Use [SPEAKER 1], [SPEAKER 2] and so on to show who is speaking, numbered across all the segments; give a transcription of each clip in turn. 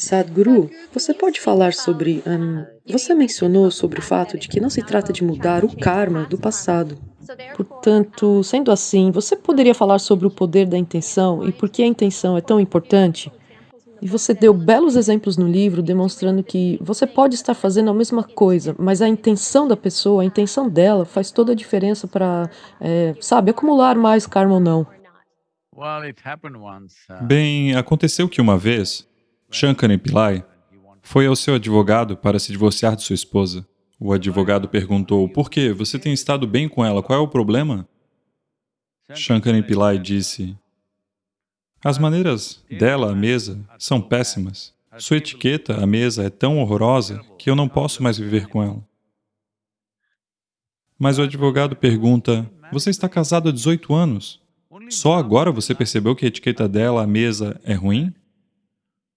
[SPEAKER 1] Sadhguru, você pode falar sobre. hum, você mencionou sobre o fato de que não se trata de mudar o karma do passado. Portanto, sendo assim, você poderia falar sobre o poder da intenção e por que a intenção é tão importante? E você deu belos exemplos no livro demonstrando que você pode estar fazendo a mesma coisa, mas a intenção da pessoa, a intenção dela, faz toda a diferença para, é, sabe, acumular mais karma ou não.
[SPEAKER 2] Bem, aconteceu que uma vez, Shankara Pillai foi ao seu advogado para se divorciar de sua esposa. O advogado perguntou, por quê? Você tem estado bem com ela, qual é o problema? Shankara Pillai disse, as maneiras dela à mesa são péssimas. Sua etiqueta à mesa é tão horrorosa que eu não posso mais viver com ela. Mas o advogado pergunta, você está casado há 18 anos? Só agora você percebeu que a etiqueta dela à mesa é ruim?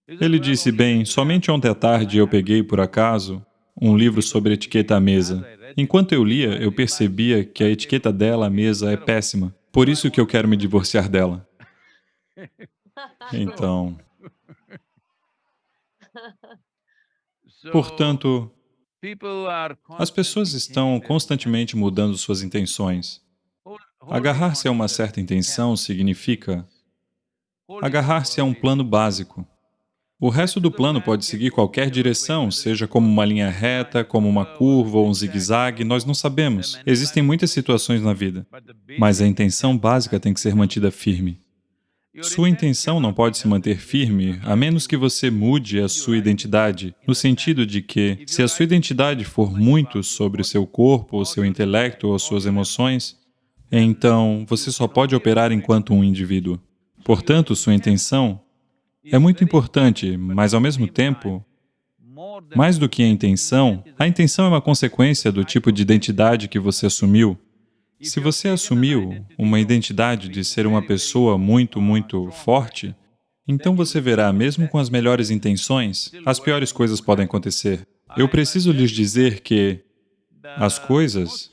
[SPEAKER 2] Ele disse, bem, somente ontem à tarde eu peguei, por acaso, um livro sobre etiqueta à mesa. Enquanto eu lia, eu percebia que a etiqueta dela à mesa é péssima. Por isso que eu quero me divorciar dela. Então, portanto, as pessoas estão constantemente mudando suas intenções. Agarrar-se a uma certa intenção significa agarrar-se a um plano básico. O resto do plano pode seguir qualquer direção, seja como uma linha reta, como uma curva ou um zigue-zague, nós não sabemos. Existem muitas situações na vida, mas a intenção básica tem que ser mantida firme. Sua intenção não pode se manter firme a menos que você mude a sua identidade, no sentido de que, se a sua identidade for muito sobre o seu corpo, o seu intelecto ou suas emoções, então você só pode operar enquanto um indivíduo. Portanto, sua intenção é muito importante, mas ao mesmo tempo, mais do que a intenção, a intenção é uma consequência do tipo de identidade que você assumiu, se você assumiu uma identidade de ser uma pessoa muito, muito forte, então você verá, mesmo com as melhores intenções, as piores coisas podem acontecer. Eu preciso lhes dizer que as coisas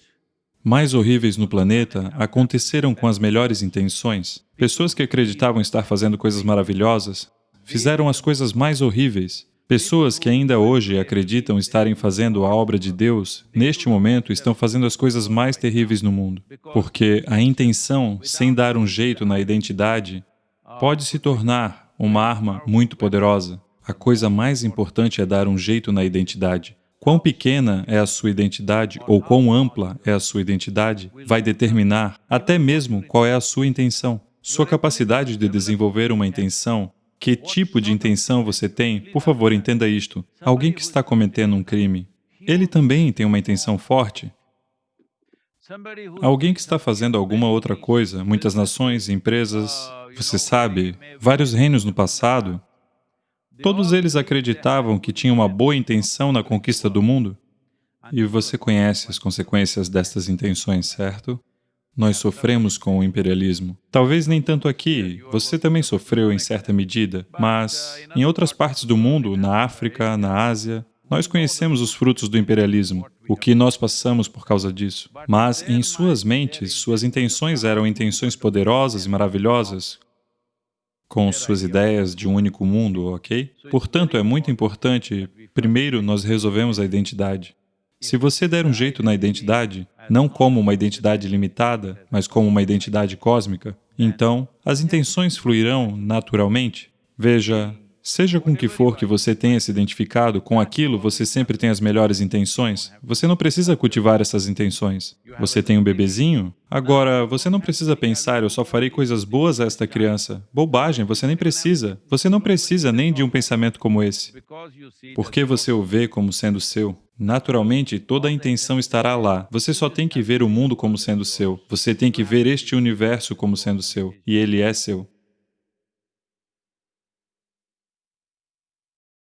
[SPEAKER 2] mais horríveis no planeta aconteceram com as melhores intenções. Pessoas que acreditavam estar fazendo coisas maravilhosas fizeram as coisas mais horríveis Pessoas que ainda hoje acreditam estarem fazendo a obra de Deus, neste momento estão fazendo as coisas mais terríveis no mundo, porque a intenção, sem dar um jeito na identidade, pode se tornar uma arma muito poderosa. A coisa mais importante é dar um jeito na identidade. Quão pequena é a sua identidade ou quão ampla é a sua identidade vai determinar até mesmo qual é a sua intenção. Sua capacidade de desenvolver uma intenção que tipo de intenção você tem, por favor, entenda isto. Alguém que está cometendo um crime, ele também tem uma intenção forte. Alguém que está fazendo alguma outra coisa, muitas nações, empresas, você sabe, vários reinos no passado, todos eles acreditavam que tinham uma boa intenção na conquista do mundo. E você conhece as consequências destas intenções, certo? Nós sofremos com o imperialismo. Talvez nem tanto aqui, você também sofreu em certa medida, mas em outras partes do mundo, na África, na Ásia, nós conhecemos os frutos do imperialismo, o que nós passamos por causa disso. Mas em suas mentes, suas intenções eram intenções poderosas e maravilhosas, com suas ideias de um único mundo, ok? Portanto, é muito importante, primeiro, nós resolvemos a identidade. Se você der um jeito na identidade, não como uma identidade limitada, mas como uma identidade cósmica, então as intenções fluirão naturalmente. Veja, Seja com que for que você tenha se identificado, com aquilo você sempre tem as melhores intenções. Você não precisa cultivar essas intenções. Você tem um bebezinho? Agora, você não precisa pensar, eu só farei coisas boas a esta criança. Bobagem, você nem precisa. Você não precisa nem de um pensamento como esse. Porque você o vê como sendo seu. Naturalmente, toda a intenção estará lá. Você só tem que ver o mundo como sendo seu. Você tem que ver este universo como sendo seu. E ele é seu.